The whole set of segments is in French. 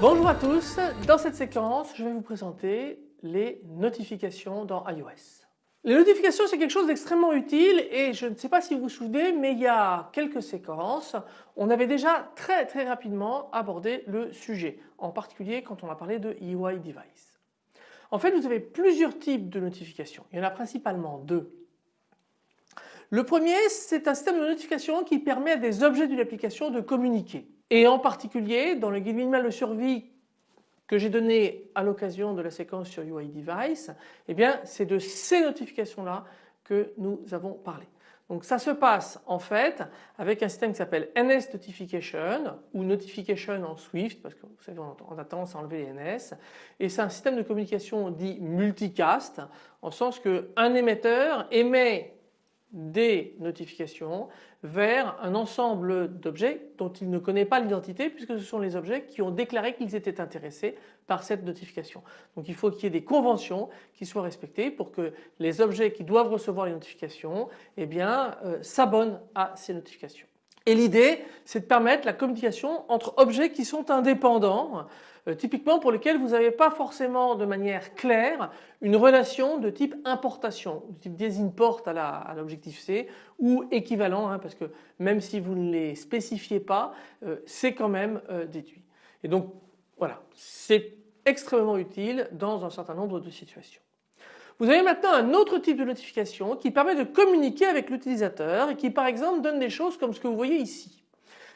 Bonjour à tous, dans cette séquence je vais vous présenter les notifications dans iOS. Les notifications c'est quelque chose d'extrêmement utile et je ne sais pas si vous vous souvenez mais il y a quelques séquences on avait déjà très très rapidement abordé le sujet en particulier quand on a parlé de UI Device. En fait vous avez plusieurs types de notifications, il y en a principalement deux. Le premier c'est un système de notification qui permet à des objets d'une application de communiquer. Et en particulier dans le guide minimal de survie que j'ai donné à l'occasion de la séquence sur UI Device, eh bien c'est de ces notifications là que nous avons parlé. Donc ça se passe en fait avec un système qui s'appelle NS Notification ou Notification en Swift parce que vous savez on a tendance à enlever les NS et c'est un système de communication dit multicast en sens qu'un émetteur émet des notifications vers un ensemble d'objets dont il ne connaît pas l'identité puisque ce sont les objets qui ont déclaré qu'ils étaient intéressés par cette notification. Donc il faut qu'il y ait des conventions qui soient respectées pour que les objets qui doivent recevoir les notifications eh euh, s'abonnent à ces notifications. Et l'idée c'est de permettre la communication entre objets qui sont indépendants euh, typiquement pour lesquels vous n'avez pas forcément de manière claire une relation de type importation, de type des import à l'objectif C ou équivalent hein, parce que même si vous ne les spécifiez pas euh, c'est quand même euh, déduit. Et donc voilà c'est extrêmement utile dans un certain nombre de situations. Vous avez maintenant un autre type de notification qui permet de communiquer avec l'utilisateur et qui par exemple donne des choses comme ce que vous voyez ici.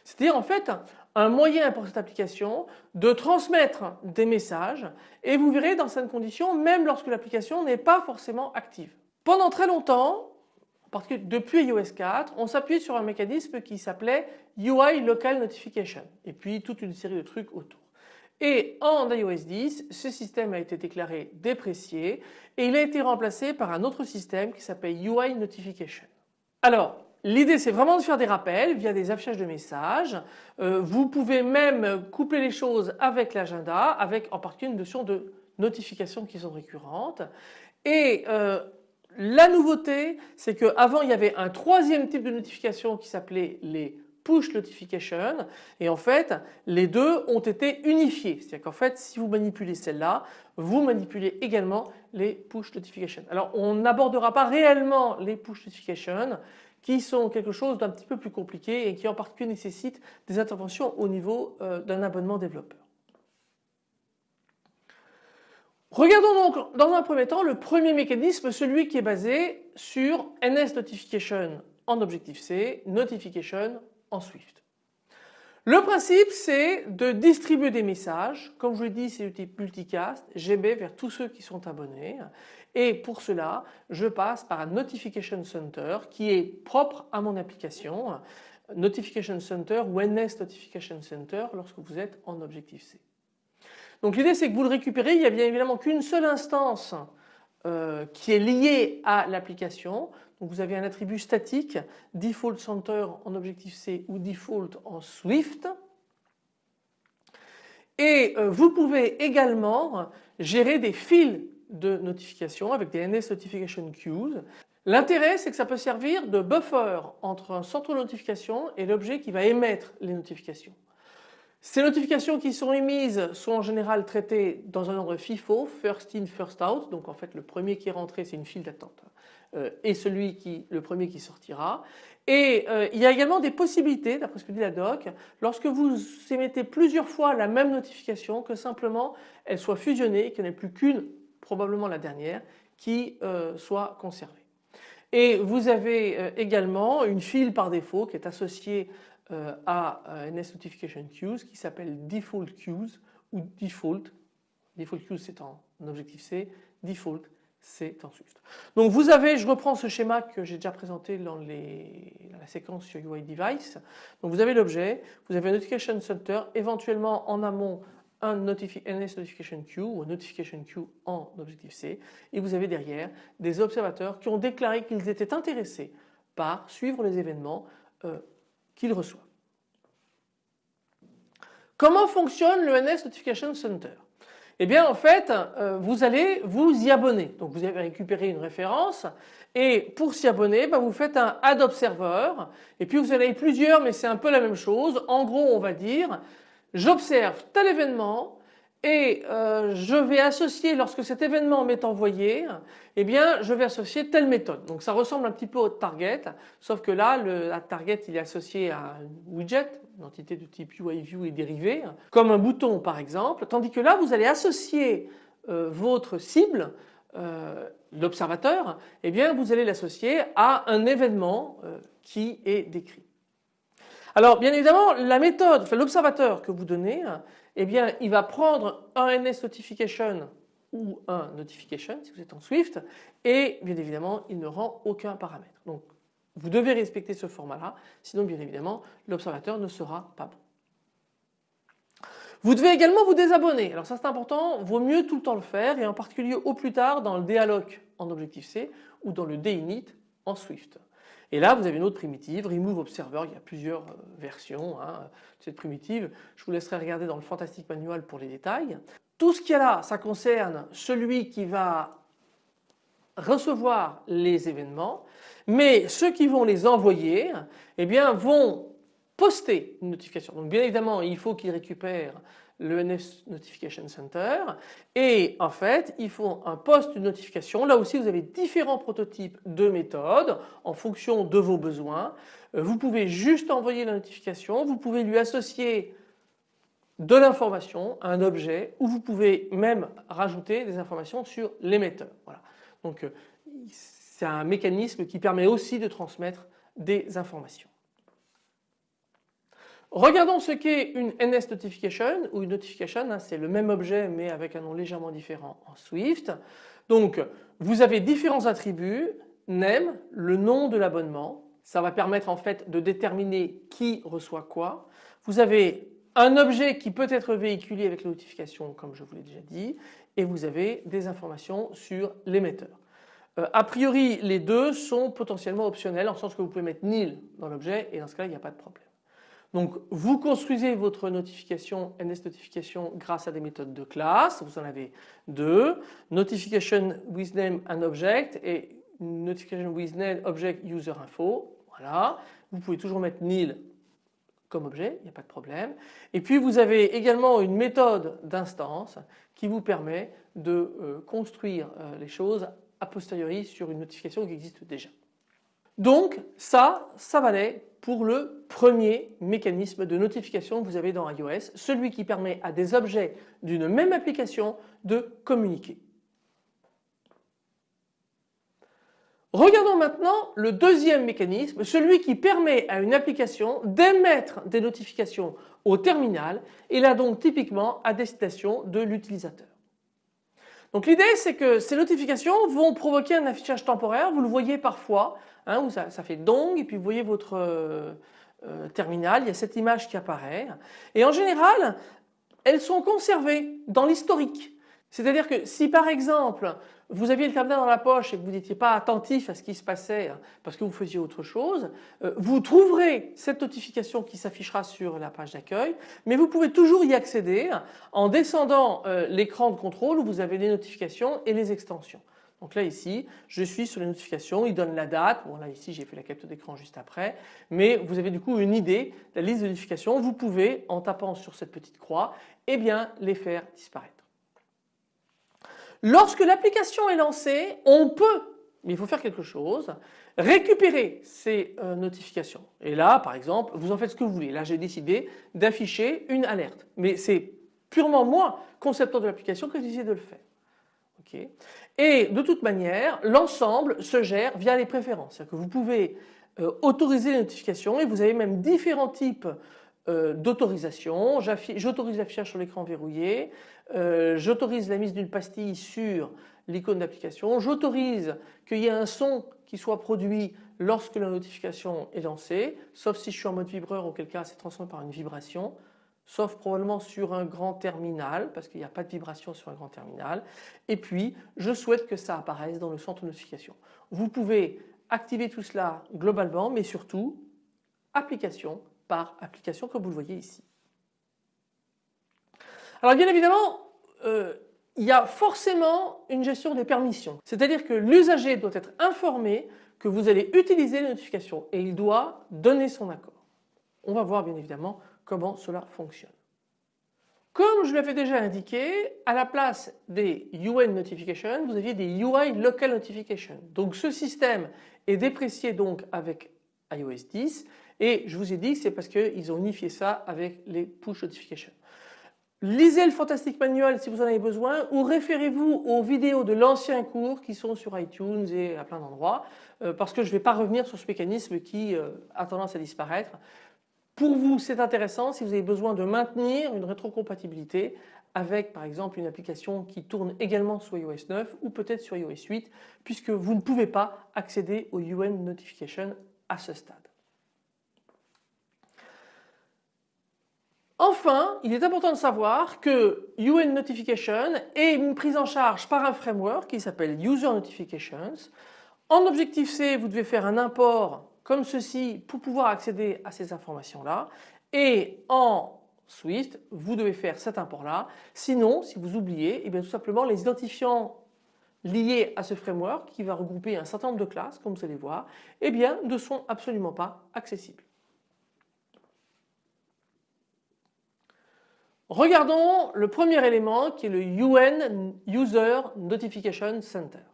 C'est-à-dire en fait un moyen pour cette application de transmettre des messages et vous verrez dans certaines conditions même lorsque l'application n'est pas forcément active. Pendant très longtemps, parce que depuis iOS 4, on s'appuyait sur un mécanisme qui s'appelait UI Local Notification et puis toute une série de trucs autour. Et en iOS 10, ce système a été déclaré déprécié et il a été remplacé par un autre système qui s'appelle UI Notification. Alors L'idée c'est vraiment de faire des rappels via des affichages de messages. Euh, vous pouvez même coupler les choses avec l'agenda avec en particulier une notion de notifications qui sont récurrentes. Et euh, la nouveauté c'est qu'avant il y avait un troisième type de notification qui s'appelait les push notification et en fait les deux ont été unifiés. C'est-à-dire qu'en fait si vous manipulez celle-là, vous manipulez également les push notification. Alors on n'abordera pas réellement les push notification qui sont quelque chose d'un petit peu plus compliqué et qui en particulier nécessitent des interventions au niveau euh, d'un abonnement développeur. Regardons donc dans un premier temps le premier mécanisme, celui qui est basé sur NS Notification en Objective-C, Notification Swift. Le principe c'est de distribuer des messages, comme je vous l'ai dit c'est du type multicast, GB vers tous ceux qui sont abonnés et pour cela je passe par un Notification Center qui est propre à mon application, Notification Center ou Notification Center lorsque vous êtes en Objective-C. Donc l'idée c'est que vous le récupérez, il n'y a bien évidemment qu'une seule instance euh, qui est liée à l'application. Vous avez un attribut statique, Default Center en Objective-C ou Default en Swift. Et euh, vous pouvez également gérer des fils de notification avec des NS Notification Queues. L'intérêt c'est que ça peut servir de buffer entre un centre de notification et l'objet qui va émettre les notifications. Ces notifications qui sont émises sont en général traitées dans un ordre FIFO, first in, first out, donc en fait le premier qui est rentré c'est une file d'attente euh, et celui qui, le premier qui sortira. Et euh, il y a également des possibilités, d'après ce que dit la doc, lorsque vous émettez plusieurs fois la même notification, que simplement elle soit fusionnée qu'il n'y ait plus qu'une, probablement la dernière, qui euh, soit conservée. Et vous avez également une file par défaut qui est associée à NS Notification Queues qui s'appelle Default Queues ou Default. Default Queues c'est en objectif C, Default c'est en Swift. Donc vous avez, je reprends ce schéma que j'ai déjà présenté dans, la séquence sur UI Device. Donc vous avez l'objet, vous avez un Notification Center, éventuellement en amont un NS Notification Queue ou un Notification Queue en objectif C et vous avez derrière des observateurs qui ont déclaré qu'ils étaient intéressés par suivre les événements euh, qu'ils reçoivent. Comment fonctionne le NS Notification Center? Eh bien en fait euh, vous allez vous y abonner. Donc vous avez récupéré une référence et pour s'y abonner bah, vous faites un Add Observer et puis vous en avez plusieurs mais c'est un peu la même chose. En gros on va dire j'observe tel événement et euh, je vais associer lorsque cet événement m'est envoyé eh bien je vais associer telle méthode. Donc ça ressemble un petit peu au target sauf que là le target il est associé à un widget une entité de type UIView et dérivé comme un bouton par exemple tandis que là vous allez associer euh, votre cible euh, l'observateur eh bien vous allez l'associer à un événement qui est décrit. Alors bien évidemment la méthode, enfin, l'observateur que vous donnez, eh bien il va prendre un NS notification ou un notification si vous êtes en Swift et bien évidemment il ne rend aucun paramètre. Donc vous devez respecter ce format là sinon bien évidemment l'observateur ne sera pas bon. Vous devez également vous désabonner. Alors ça c'est important, vaut mieux tout le temps le faire et en particulier au plus tard dans le DALOC en Objective-C ou dans le DINIT en Swift. Et là vous avez une autre primitive, Remove Observer, il y a plusieurs euh, versions hein, de cette primitive. Je vous laisserai regarder dans le Fantastic Manual pour les détails. Tout ce qu'il y a là, ça concerne celui qui va recevoir les événements, mais ceux qui vont les envoyer eh bien, vont poster une notification. Donc bien évidemment il faut qu'ils récupèrent le NS Notification Center et en fait ils font un post une notification. Là aussi vous avez différents prototypes de méthodes en fonction de vos besoins. Euh, vous pouvez juste envoyer la notification, vous pouvez lui associer de l'information, un objet ou vous pouvez même rajouter des informations sur l'émetteur. Voilà. Donc euh, c'est un mécanisme qui permet aussi de transmettre des informations. Regardons ce qu'est une NS notification ou une notification, hein, c'est le même objet mais avec un nom légèrement différent en Swift. Donc vous avez différents attributs, name, le nom de l'abonnement, ça va permettre en fait de déterminer qui reçoit quoi. Vous avez un objet qui peut être véhiculé avec la notification comme je vous l'ai déjà dit et vous avez des informations sur l'émetteur. Euh, a priori les deux sont potentiellement optionnels en sens que vous pouvez mettre nil dans l'objet et dans ce cas là il n'y a pas de problème. Donc vous construisez votre notification NS notification grâce à des méthodes de classe, vous en avez deux, notification with name and object et notification with name object user info, voilà. Vous pouvez toujours mettre nil comme objet, il n'y a pas de problème. Et puis vous avez également une méthode d'instance qui vous permet de euh, construire euh, les choses a posteriori sur une notification qui existe déjà. Donc ça, ça valait pour le premier mécanisme de notification que vous avez dans iOS, celui qui permet à des objets d'une même application de communiquer. Regardons maintenant le deuxième mécanisme, celui qui permet à une application d'émettre des notifications au terminal et là donc typiquement à destination de l'utilisateur. Donc l'idée c'est que ces notifications vont provoquer un affichage temporaire, vous le voyez parfois, hein, où ça, fait dong et puis vous voyez votre euh, euh, terminal, il y a cette image qui apparaît et en général elles sont conservées dans l'historique. C'est-à-dire que si par exemple vous aviez le terminal dans la poche et que vous n'étiez pas attentif à ce qui se passait hein, parce que vous faisiez autre chose, euh, vous trouverez cette notification qui s'affichera sur la page d'accueil, mais vous pouvez toujours y accéder en descendant euh, l'écran de contrôle où vous avez les notifications et les extensions. Donc là ici, je suis sur les notifications, il donne la date, bon là ici j'ai fait la capture d'écran juste après, mais vous avez du coup une idée de la liste de notifications, vous pouvez en tapant sur cette petite croix, eh bien les faire disparaître. Lorsque l'application est lancée, on peut, mais il faut faire quelque chose, récupérer ces euh, notifications. Et là, par exemple, vous en faites ce que vous voulez. Là, j'ai décidé d'afficher une alerte. Mais c'est purement moi, concepteur de l'application, que j'ai décidé de le faire. Et de toute manière, l'ensemble se gère via les préférences. C'est-à-dire que vous pouvez euh, autoriser les notifications et vous avez même différents types euh, d'autorisation. J'autorise l'affichage sur l'écran verrouillé, euh, j'autorise la mise d'une pastille sur l'icône d'application, j'autorise qu'il y ait un son qui soit produit lorsque la notification est lancée, sauf si je suis en mode vibreur auquel cas c'est transformé par une vibration, sauf probablement sur un grand terminal parce qu'il n'y a pas de vibration sur un grand terminal. Et puis je souhaite que ça apparaisse dans le centre de notification. Vous pouvez activer tout cela globalement mais surtout application application comme vous le voyez ici. Alors bien évidemment, euh, il y a forcément une gestion des permissions. C'est-à-dire que l'usager doit être informé que vous allez utiliser les notifications et il doit donner son accord. On va voir bien évidemment comment cela fonctionne. Comme je l'avais déjà indiqué, à la place des UN Notifications, vous aviez des UI Local Notifications. Donc ce système est déprécié donc avec iOS 10 et je vous ai dit que c'est parce qu'ils ont unifié ça avec les Push Notifications. Lisez le Fantastic Manual si vous en avez besoin ou référez-vous aux vidéos de l'ancien cours qui sont sur iTunes et à plein d'endroits euh, parce que je ne vais pas revenir sur ce mécanisme qui euh, a tendance à disparaître. Pour vous c'est intéressant si vous avez besoin de maintenir une rétrocompatibilité avec par exemple une application qui tourne également sur iOS 9 ou peut-être sur iOS 8 puisque vous ne pouvez pas accéder aux UN Notification à ce stade. Enfin, il est important de savoir que UN Notification est une prise en charge par un framework qui s'appelle User Notifications. En Objective-C, vous devez faire un import comme ceci pour pouvoir accéder à ces informations-là et en Swift, vous devez faire cet import-là. Sinon, si vous oubliez, eh bien tout simplement les identifiants liés à ce framework qui va regrouper un certain nombre de classes, comme vous allez voir, eh bien, ne sont absolument pas accessibles. Regardons le premier élément qui est le UN User Notification Center.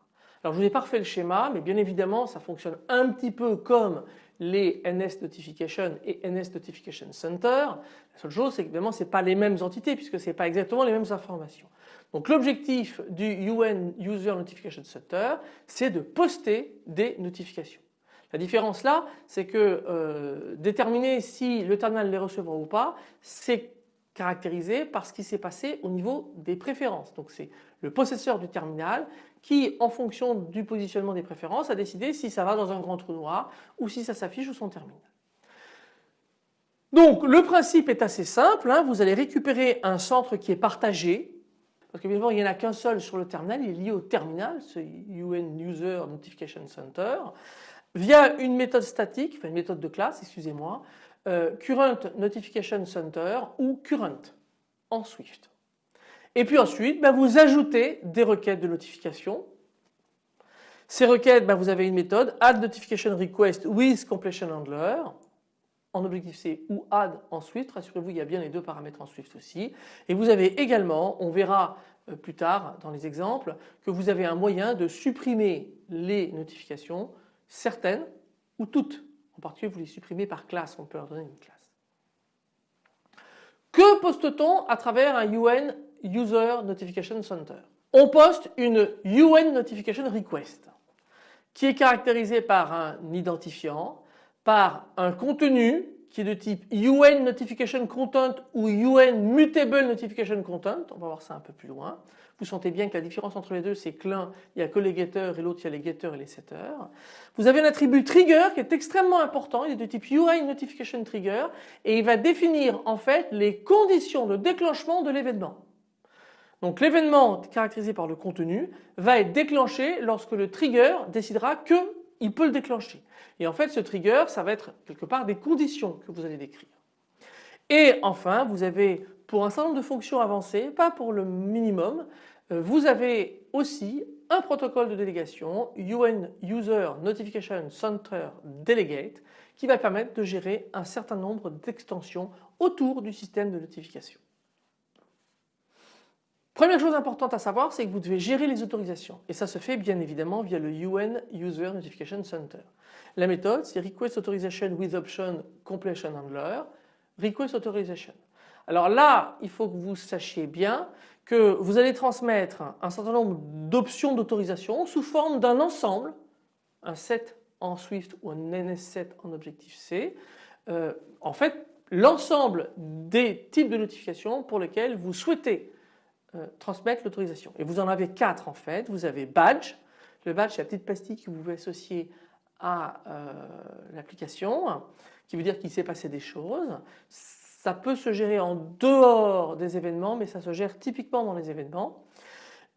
Alors je vous ai pas refait le schéma mais bien évidemment ça fonctionne un petit peu comme les NS Notification et NS Notification Center. La seule chose c'est qu'évidemment ce n'est pas les mêmes entités puisque ce n'est pas exactement les mêmes informations. Donc l'objectif du UN User Notification Center c'est de poster des notifications. La différence là c'est que euh, déterminer si le terminal les recevra ou pas c'est caractérisé par ce qui s'est passé au niveau des préférences. Donc c'est le possesseur du terminal qui en fonction du positionnement des préférences a décidé si ça va dans un grand trou noir ou si ça s'affiche sur son terminal. Donc le principe est assez simple, hein. vous allez récupérer un centre qui est partagé parce qu'évidemment il n'y en a qu'un seul sur le terminal, il est lié au terminal, ce UN User Notification Center, via une méthode statique, enfin une méthode de classe, excusez-moi, euh, current Notification Center ou Current en Swift. Et puis ensuite, ben, vous ajoutez des requêtes de notification. Ces requêtes, ben, vous avez une méthode add notification request with completion handler en Objective-C ou add en Swift. Rassurez-vous, il y a bien les deux paramètres en Swift aussi. Et vous avez également, on verra euh, plus tard dans les exemples, que vous avez un moyen de supprimer les notifications, certaines ou toutes. En particulier, vous les supprimez par classe, on peut leur donner une classe. Que poste-t-on à travers un UN User Notification Center? On poste une UN Notification Request qui est caractérisée par un identifiant, par un contenu qui est de type UN Notification Content ou UN Mutable Notification Content, on va voir ça un peu plus loin. Vous sentez bien que la différence entre les deux c'est que l'un il n'y a que les getters et l'autre il y a les getters et les setters. Vous avez un attribut trigger qui est extrêmement important, il est de type UI Notification Trigger et il va définir en fait les conditions de déclenchement de l'événement. Donc l'événement caractérisé par le contenu va être déclenché lorsque le trigger décidera qu'il peut le déclencher. Et en fait ce trigger ça va être quelque part des conditions que vous allez décrire. Et enfin vous avez pour un certain nombre de fonctions avancées, pas pour le minimum, euh, vous avez aussi un protocole de délégation UN User Notification Center Delegate qui va permettre de gérer un certain nombre d'extensions autour du système de notification. Première chose importante à savoir, c'est que vous devez gérer les autorisations et ça se fait bien évidemment via le UN User Notification Center. La méthode c'est Request Authorization with Option Completion Handler, Request Authorization. Alors là, il faut que vous sachiez bien que vous allez transmettre un certain nombre d'options d'autorisation sous forme d'un ensemble, un set en Swift ou un NS7 en Objective-C. Euh, en fait, l'ensemble des types de notifications pour lesquels vous souhaitez euh, transmettre l'autorisation. Et vous en avez quatre en fait. Vous avez badge. Le badge, c'est la petite pastille que vous pouvez associer à euh, l'application, qui veut dire qu'il s'est passé des choses. Ça peut se gérer en dehors des événements, mais ça se gère typiquement dans les événements.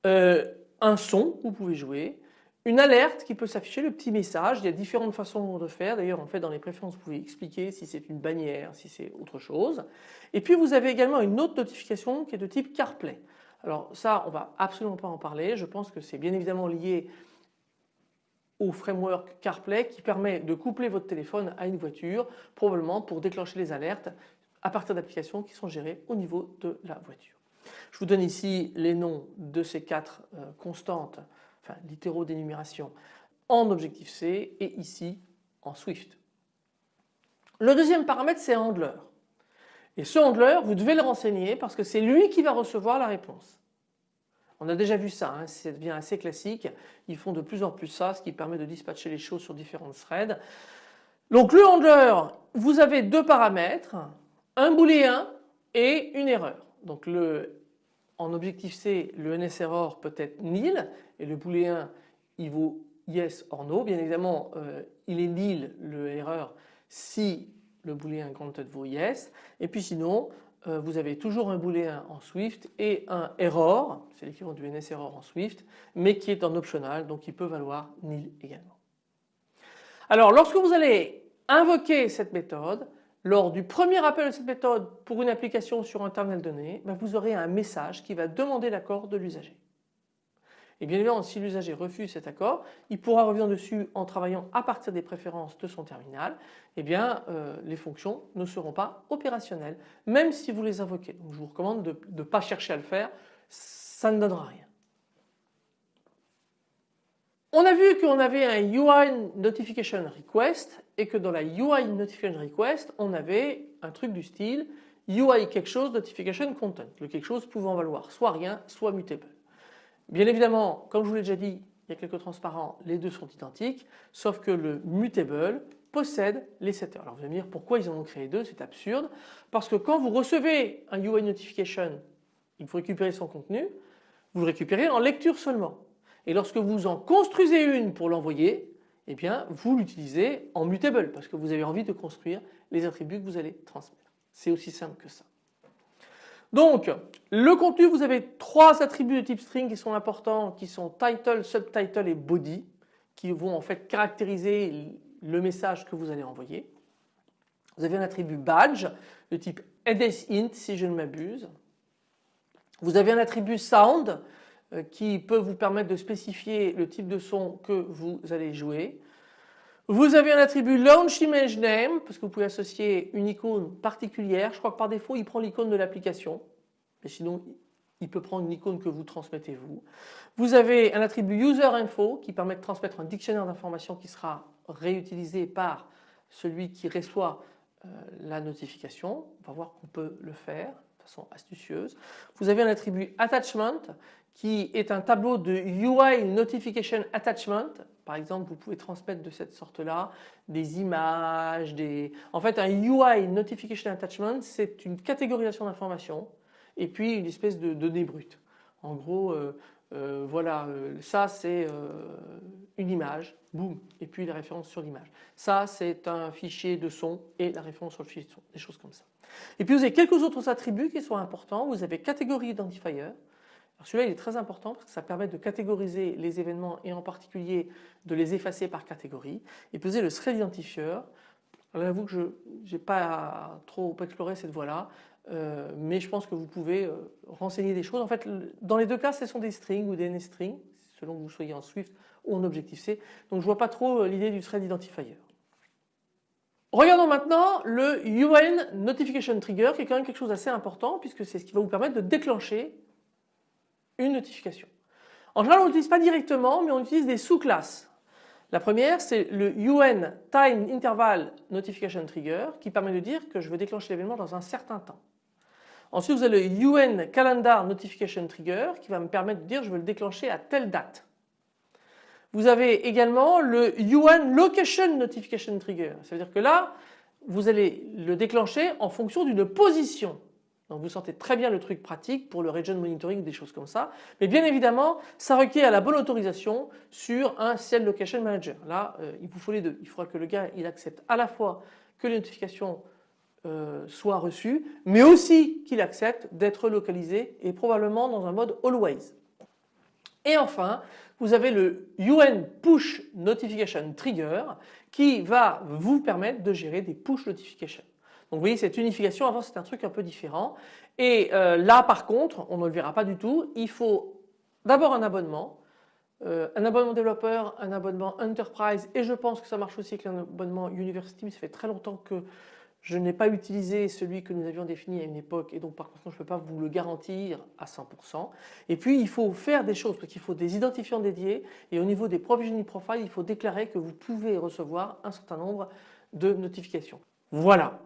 Euh, un son vous pouvez jouer, une alerte qui peut s'afficher, le petit message. Il y a différentes façons de faire. D'ailleurs, en fait, dans les préférences, vous pouvez expliquer si c'est une bannière, si c'est autre chose. Et puis, vous avez également une autre notification qui est de type CarPlay. Alors ça, on va absolument pas en parler. Je pense que c'est bien évidemment lié au framework CarPlay qui permet de coupler votre téléphone à une voiture, probablement pour déclencher les alertes à partir d'applications qui sont gérées au niveau de la voiture. Je vous donne ici les noms de ces quatre euh, constantes enfin littéraux d'énumération en objectif C et ici en Swift. Le deuxième paramètre c'est handler. Et ce handler vous devez le renseigner parce que c'est lui qui va recevoir la réponse. On a déjà vu ça, hein, ça devient assez classique. Ils font de plus en plus ça, ce qui permet de dispatcher les choses sur différentes threads. Donc le handler, vous avez deux paramètres, un booléen et une erreur. Donc le en objectif C, le NSError peut être nil et le booléen il vaut yes or no. Bien évidemment, euh, il est nil le erreur si le booléen granted vaut yes. Et puis sinon, euh, vous avez toujours un booléen en Swift et un error, c'est l'équivalent du NSError en Swift, mais qui est en optional, donc il peut valoir nil également. Alors lorsque vous allez invoquer cette méthode, lors du premier appel de cette méthode pour une application sur un terminal donné, ben, vous aurez un message qui va demander l'accord de l'usager. Et bien évidemment, si l'usager refuse cet accord, il pourra revenir dessus en travaillant à partir des préférences de son terminal. Eh bien, euh, les fonctions ne seront pas opérationnelles, même si vous les invoquez. Donc, je vous recommande de ne pas chercher à le faire, ça ne donnera rien. On a vu qu'on avait un UI Notification Request et que dans la UI Notification Request, on avait un truc du style UI quelque chose Notification Content, le quelque chose pouvant valoir soit rien, soit mutable. Bien évidemment, comme je vous l'ai déjà dit, il y a quelques transparents, les deux sont identiques, sauf que le mutable possède les setters. Alors vous allez me dire pourquoi ils en ont créé deux, c'est absurde, parce que quand vous recevez un UI Notification, il faut récupérer son contenu, vous le récupérez en lecture seulement. Et lorsque vous en construisez une pour l'envoyer, eh bien vous l'utilisez en mutable parce que vous avez envie de construire les attributs que vous allez transmettre. C'est aussi simple que ça. Donc le contenu vous avez trois attributs de type string qui sont importants qui sont title, subtitle et body qui vont en fait caractériser le message que vous allez envoyer. Vous avez un attribut badge de type int si je ne m'abuse. Vous avez un attribut sound euh, qui peut vous permettre de spécifier le type de son que vous allez jouer. Vous avez un attribut launch image name parce que vous pouvez associer une icône particulière. Je crois que par défaut il prend l'icône de l'application mais sinon il peut prendre une icône que vous transmettez vous. Vous avez un attribut user info qui permet de transmettre un dictionnaire d'informations qui sera réutilisé par celui qui reçoit euh, la notification. On va voir qu'on peut le faire de façon astucieuse. Vous avez un attribut attachment qui est un tableau de UI Notification Attachment. Par exemple, vous pouvez transmettre de cette sorte-là des images, des... En fait, un UI Notification Attachment, c'est une catégorisation d'informations et puis une espèce de données brutes. En gros, euh, euh, voilà, euh, ça c'est une image, boum, et puis la référence sur l'image. Ça c'est un fichier de son et la référence sur le fichier de son, des choses comme ça. Et puis vous avez quelques autres attributs qui sont importants. Vous avez catégorie identifier, celui-là il est très important parce que ça permet de catégoriser les événements et en particulier de les effacer par catégorie. Et avez le thread identifier. J'avoue que je n'ai pas trop exploré cette voie-là, euh, mais je pense que vous pouvez euh, renseigner des choses. En fait, dans les deux cas, ce sont des strings ou des NSStrings, selon que vous soyez en Swift ou en Objective-C. Donc je ne vois pas trop euh, l'idée du thread identifier. Regardons maintenant le UN Notification Trigger qui est quand même quelque chose d'assez important puisque c'est ce qui va vous permettre de déclencher notification. En général on n'utilise pas directement mais on utilise des sous-classes. La première c'est le UN Time Interval Notification Trigger qui permet de dire que je veux déclencher l'événement dans un certain temps. Ensuite vous avez le UN Calendar Notification Trigger qui va me permettre de dire je veux le déclencher à telle date. Vous avez également le UN Location Notification Trigger. Ça veut dire que là vous allez le déclencher en fonction d'une position. Donc vous sentez très bien le truc pratique pour le region monitoring, des choses comme ça. Mais bien évidemment, ça requiert la bonne autorisation sur un CL Location Manager. Là, euh, il vous faut les deux. Il faudra que le gars accepte à la fois que les notifications euh, soient reçues, mais aussi qu'il accepte d'être localisé et probablement dans un mode always. Et enfin, vous avez le UN Push Notification Trigger qui va vous permettre de gérer des push notifications. Donc vous voyez cette unification avant c'était un truc un peu différent et euh, là par contre on ne le verra pas du tout. Il faut d'abord un abonnement, euh, un abonnement développeur, un abonnement enterprise et je pense que ça marche aussi avec l'abonnement university mais ça fait très longtemps que je n'ai pas utilisé celui que nous avions défini à une époque et donc par contre je ne peux pas vous le garantir à 100%. Et puis il faut faire des choses parce qu'il faut des identifiants dédiés et au niveau des provisioning profiles il faut déclarer que vous pouvez recevoir un certain nombre de notifications. Voilà.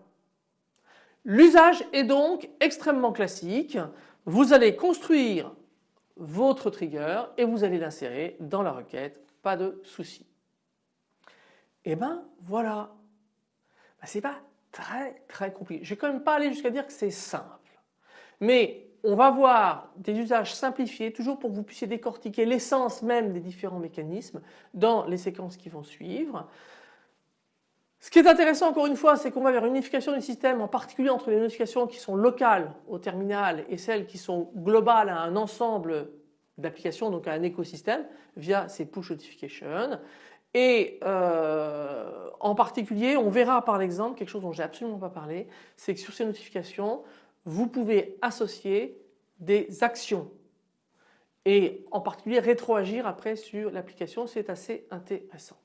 L'usage est donc extrêmement classique. Vous allez construire votre trigger et vous allez l'insérer dans la requête, pas de souci. Et eh ben voilà. Ben, c'est pas très très compliqué. Je vais quand même pas aller jusqu'à dire que c'est simple. Mais on va voir des usages simplifiés toujours pour que vous puissiez décortiquer l'essence même des différents mécanismes dans les séquences qui vont suivre. Ce qui est intéressant encore une fois c'est qu'on va vers une unification du système en particulier entre les notifications qui sont locales au terminal et celles qui sont globales à un ensemble d'applications donc à un écosystème via ces push notifications et euh, en particulier, on verra par l'exemple quelque chose dont j'ai absolument pas parlé, c'est que sur ces notifications, vous pouvez associer des actions et en particulier rétroagir après sur l'application, c'est assez intéressant.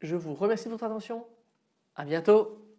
Je vous remercie de votre attention, à bientôt.